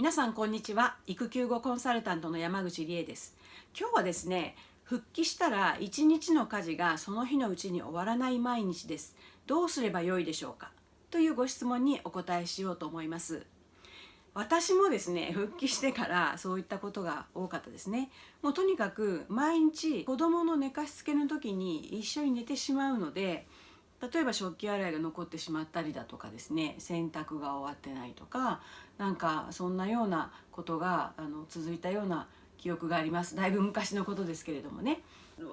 皆さんこんにちは。育休後コンサルタントの山口理恵です。今日はですね復帰したら一日の家事がその日のうちに終わらない毎日です。どうすればよいでしょうか？というご質問にお答えしようと思います。私もですね復帰してからそういったことが多かったですね。もうとにかく毎日子供の寝かしつけの時に一緒に寝てしまうので例えば食器洗いが残ってしまったりだとかですね洗濯が終わってないとかなんかそんなようなことがあの続いたような記憶があります。だいぶ昔のことですけれどもね。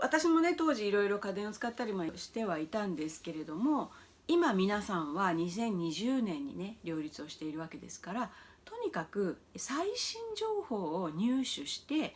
私もね当時いろいろ家電を使ったりもしてはいたんですけれども今皆さんは2020年にね両立をしているわけですからとにかく最新情報を入手して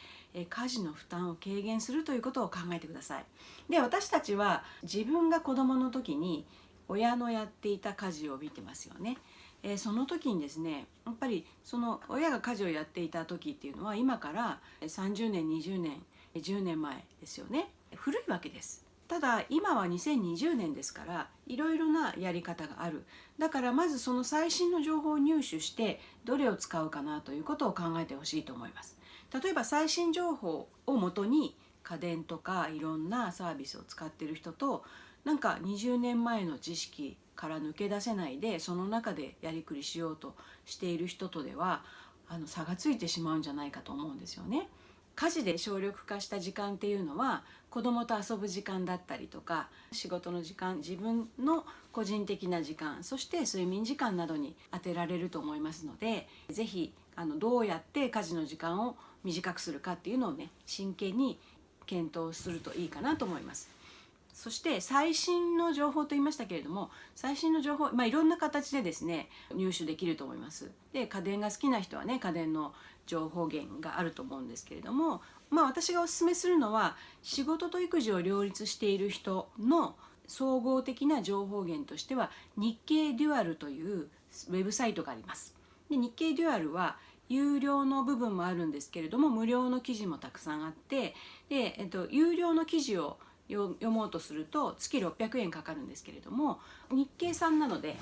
家事の負担を軽減するということを考えてください。で私たちは自分が子どもの時に親のやっていた家事を見てますよね。え、その時にですねやっぱりその親が家事をやっていた時っていうのは今から30年20年10年前ですよね古いわけですただ今は2020年ですからいろいろなやり方があるだからまずその最新の情報を入手してどれを使うかなということを考えてほしいと思います例えば最新情報をもとに家電とかいろんなサービスを使ってる人となんか20年前の知識から抜け出せないでその中でやりくりしようとしている人とではあの差がついてしまうんじゃないかと思うんですよね。家事で省力化した時間っていうのは子供と遊ぶ時間だったりとか仕事の時間自分の個人的な時間そして睡眠時間などに充てられると思いますので是非あのどうやって家事の時間を短くするかっていうのをね真剣に検討するといいかなと思います。そして最新の情報と言いましたけれども最新の情報、まあ、いろんな形でですね入手できると思います。で家電が好きな人はね家電の情報源があると思うんですけれども、まあ、私がおすすめするのは仕事と育児を両立している人の総合的な情報源としては日経デュアルというウェブサイトがあります。で日経デュアルは有料の部分もあるんですけれども無料の記事もたくさんあってで、えっと、有料の記事を読もうとすると月600円かかるんですけれども日経さんなので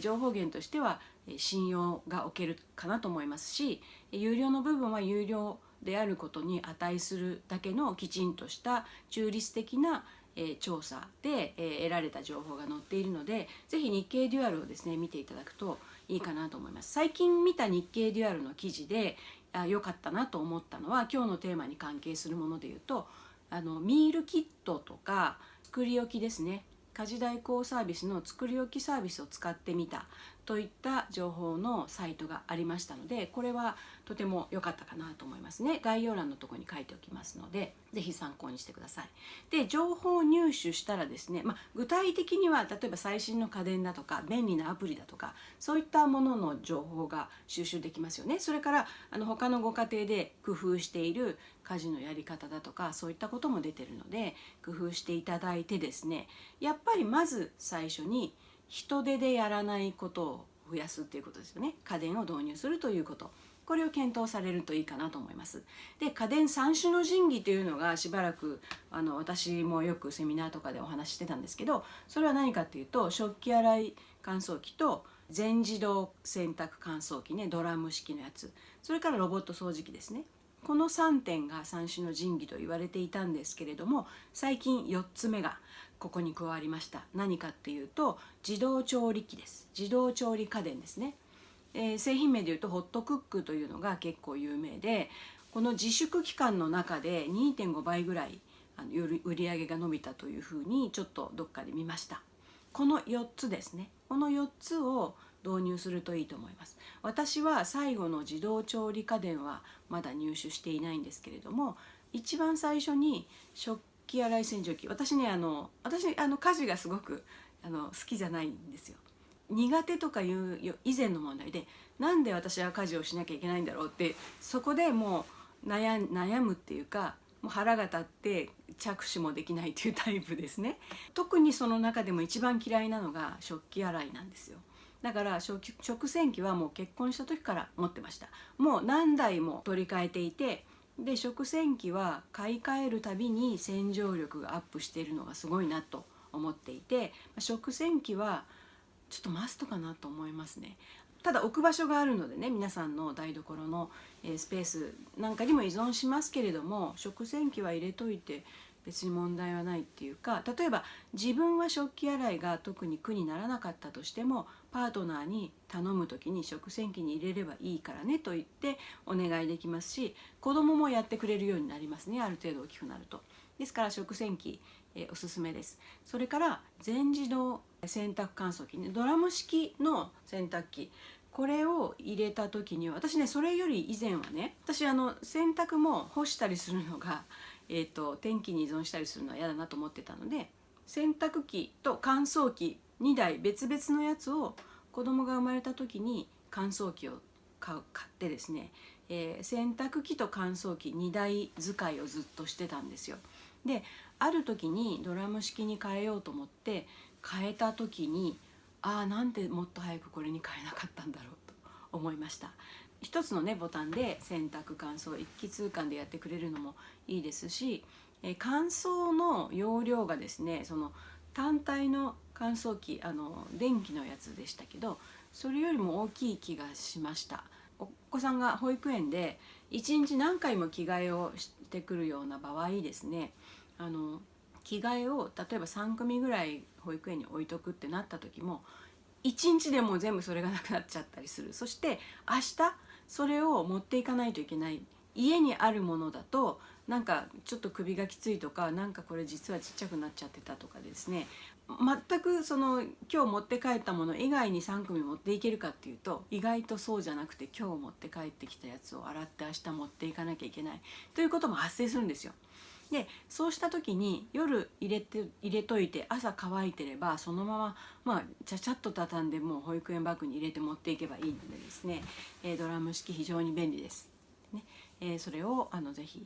情報源としては信用がおけるかなと思いますし有料の部分は有料であることに値するだけのきちんとした中立的な調査で得られた情報が載っているのでぜひ日経デュアルをですね見ていただくといいかなと思います。最近見た日経デュアルの記事で良かったなと思ったのは今日のテーマに関係するもので言うとあのミールキットとか作り置きですね。家事代行サービスの作り置きサービスを使ってみた。といった情報のサイトがありましたのでこれはとても良かったかなと思いますね。概要欄のとこに書いておきますので是非参考にしてください。で情報を入手したらですね、まあ、具体的には例えば最新の家電だとか便利なアプリだとかそういったものの情報が収集できますよね。それからあの他のご家庭で工夫している家事のやり方だとかそういったことも出てるので工夫していただいてですねやっぱりまず最初に人手でやらないことを増やすっていうことですよね。家電を導入するということ。これを検討されるといいかなと思います。で家電三種の神器というのがしばらくあの私もよくセミナーとかでお話ししてたんですけどそれは何かっていうと食器洗い乾燥機と全自動洗濯乾燥機ねドラム式のやつ。それからロボット掃除機ですね。この3点が三種の神器と言われていたんですけれども最近4つ目がここに加わりました。何かっていうと自動調理器です。自動調理家電ですね、えー、製品名でいうとホットクックというのが結構有名でこの自粛期間の中で2.5倍ぐらいあの売り上げが伸びたというふうにちょっとどっかで見ました。この4つですね。この4つを導入するといいと思います。私は最後の自動調理家電はまだ入手していないんですけれども一番最初に食器洗い洗浄機私ねあの私あの家事がすごくあの好きじゃないんですよ。苦手とかいう以前の問題でなんで私は家事をしなきゃいけないんだろうってそこでもう悩悩むっていうかもう腹が立って着手もできないっていうタイプですね。特にその中でも一番嫌いなのが食器洗いなんですよ。だから食洗機はもう結婚した時から持ってました。もう何台も取り替えていてで食洗機は買い替えるたびに洗浄力がアップしているのがすごいなと思っていて食洗機はちょっとマストかなと思いますね。ただ置く場所があるのでね皆さんの台所の、スペースなんかにも依存しますけれども食洗機は入れといて別に問題はないっていうか例えば自分は食器洗いが特に苦にならなかったとしてもパートナーに頼む時に食洗機に入れればいいからねと言ってお願いできますし子供もやってくれるようになりますねある程度大きくなると。ですから食洗機、え、おすすめです。それから全自動洗濯乾燥機ねドラム式の洗濯機これを入れた時に私ねそれより以前はね私あの洗濯も干したりするのが えーと、天気に依存したりするのは嫌だなと思ってたので洗濯機と乾燥機2台別々のやつを子供が生まれた時に乾燥機を買ってですね、えー、洗濯機と乾燥機2台使いをずっとしてたんですよ。である時にドラム式に変えようと思って変えた時にああなんでもっと早くこれに変えなかったんだろうと思いました。一つのねボタンで洗濯乾燥一気通貫でやってくれるのもいいですし、え乾燥の容量がですねその単体の乾燥機あの電気のやつでしたけどそれよりも大きい気がしました。お子さんが保育園で一日何回も着替えをしてくるような場合ですねあの着替えを例えば3組ぐらい保育園に置いとくってなった時も1日でも全部それがなくなっちゃったりする。そして明日それを持っていかないといけない。家にあるものだとなんかちょっと首がきついとかなんかこれ実はちっちゃくなっちゃってたとかですね。全くその今日持って帰ったもの以外に3組持っていけるかっていうと意外とそうじゃなくて今日持って帰ってきたやつを洗って明日持っていかなきゃいけないということも発生するんですよ。でそうした時に夜入れて入れといて朝乾いてればそのまままあちゃちゃっと畳んでもう保育園バッグに入れて持っていけばいいのでですね、えー、ドラム式非常に便利です。ねえー、それをあのぜひ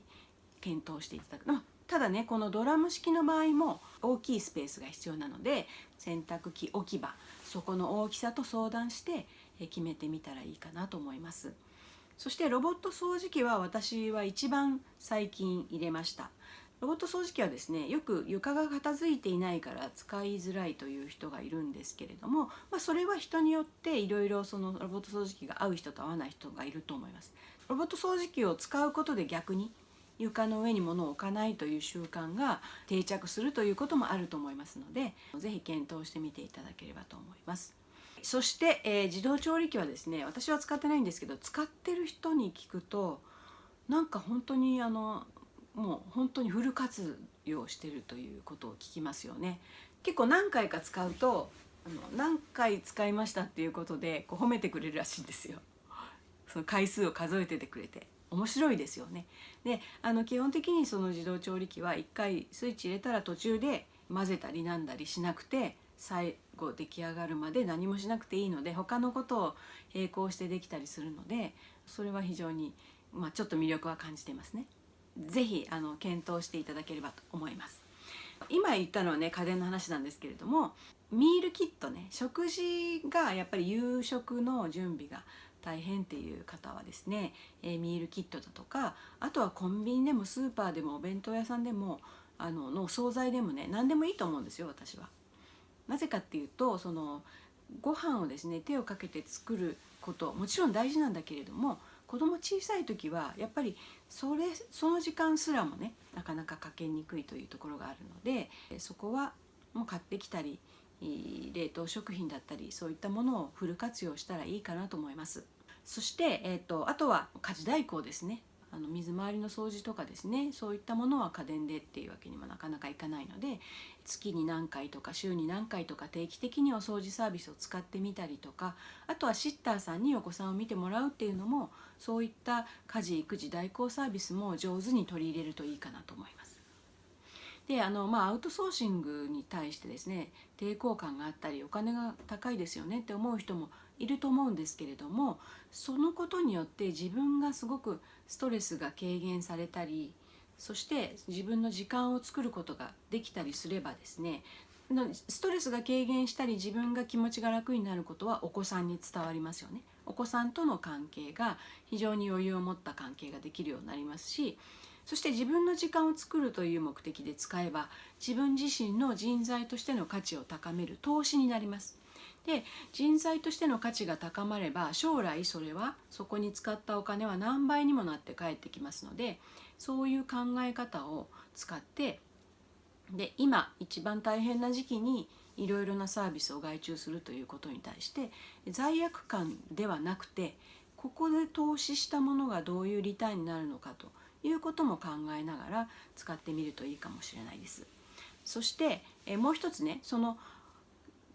検討していただく、ただねこのドラム式の場合も大きいスペースが必要なので洗濯機置き場そこの大きさと相談して決めてみたらいいかなと思います。そしてロボット掃除機は私は一番最近入れましたロボット掃除機はですねよく床が片付いていないから使いづらいという人がいるんですけれども、まあ、それは人によっていろいろそのロボット掃除機が合う人と合わない人がいると思いますロボット掃除機を使うことで逆に床の上に物を置かないという習慣が定着するということもあると思いますので是非検討してみていただければと思います。そして、えー、自動調理器はですね私は使ってないんですけど使ってる人に聞くとなんか本当にあのもう本当にフル活用してるということを聞きますよね。結構何回か使うとあの何回使いましたっていうことでこう褒めてくれるらしいんですよ。その回数を数えててくれて。面白いですよねであの基本的にその自動調理器は1回スイッチ入れたら途中で混ぜたりなんだりしなくて最後出来上がるまで何もしなくていいので他のことを並行してできたりするのでそれは非常に、まあ、ちょっと魅力は感じていますね。ぜひあの検討していただければと思います。今言ったのはね家電の話なんですけれどもミールキットね食事がやっぱり夕食の準備が大変っていう方はですね、え、ミールキットだとかあとはコンビニでもスーパーでもお弁当屋さんでもあのの惣菜でもね何でもいいと思うんですよ私は。なぜかっていうとそのご飯をですね手をかけて作ることもちろん大事なんだけれども子供小さい時はやっぱりそれその時間すらもねなかなかかけにくいというところがあるのでそこはもう買ってきたり冷凍食品だったりそういったものをフル活用したらいいかなと思います。そして、えーと、とあとは家事代行ですねあの水回りの掃除とかですねそういったものは家電でっていうわけにもなかなかいかないので月に何回とか週に何回とか定期的にお掃除サービスを使ってみたりとかあとはシッターさんにお子さんを見てもらうっていうのもそういった家事育児代行サービスも上手に取り入れるといいかなと思います。であのまあアウトソーシングに対してですね抵抗感があったりお金が高いですよねって思う人もいると思うんですけれどもそのことによって自分がすごくストレスが軽減されたりそして自分の時間を作ることができたりすればですねストレスが軽減したり自分が気持ちが楽になることはお子さんに伝わりますよね。お子さんとの関係が非常に余裕を持った関係ができるようになりますしそして自分の時間を作るという目的で使えば自分自身の人材としての価値を高める投資になります。で人材としての価値が高まれば将来それはそこに使ったお金は何倍にもなって帰ってきますのでそういう考え方を使ってで今一番大変な時期にいろいろなサービスを外注するということに対して罪悪感ではなくてここで投資したものがどういうリターンになるのかということも考えながら使ってみるといいかもしれないです。そしてえもう一つねその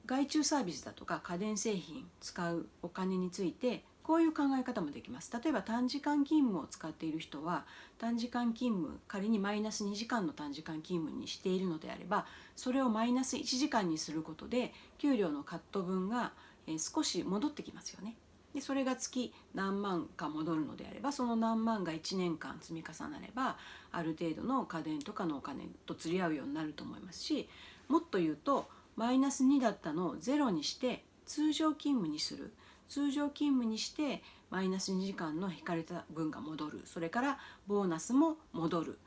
外注サービスだとか家電製品使うお金についてこういう考え方もできます例えば短時間勤務を使っている人は短時間勤務仮にマイナス2時間の短時間勤務にしているのであればそれをマイナス1時間にすることで給料のカット分が少し戻ってきますよね。でそれが月何万か戻るのであればその何万が1年間積み重なればある程度の家電とかのお金と釣り合うようになると思いますしもっと言うとマイナス2だったのを0にして通常勤務にする。通常勤務にしてマイナス2時間の引かれた分が戻る。それからボーナスも戻る。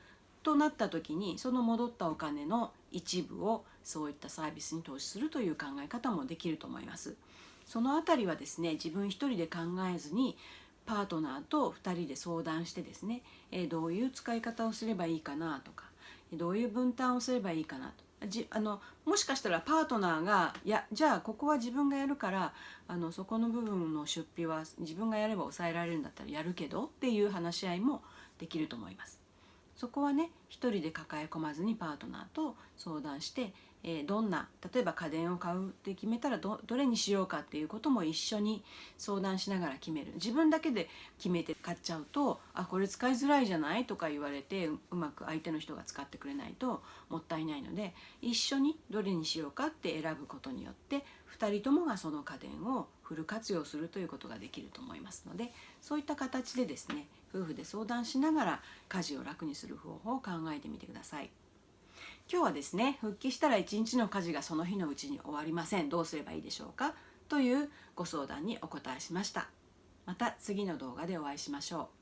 となった時にその戻ったお金の一部をそういったサービスに投資するという考え方もできると思います。そのあたりはですね自分一人で考えずにパートナーと2人で相談してですね、えどういう使い方をすればいいかなとかどういう分担をすればいいかなとじあのもしかしたらパートナーがいやじゃあここは自分がやるからあのそこの部分の出費は自分がやれば抑えられるんだったらやるけどっていう話し合いもできると思います。そこはね一人で抱え込まずにパートナーと相談してえ、どんな例えば家電を買うって決めたらどどれにしようかっていうことも一緒に相談しながら決める自分だけで決めて買っちゃうとあこれ使いづらいじゃないとか言われてうまく相手の人が使ってくれないともったいないので一緒にどれにしようかって選ぶことによって2人ともがその家電をフル活用するということができると思いますのでそういった形でですね夫婦で相談しながら家事を楽にする方法を考えてみてください。今日はですね復帰したら一日の家事がその日のうちに終わりません。どうすればいいでしょうか？というご相談にお答えしました。また次の動画でお会いしましょう。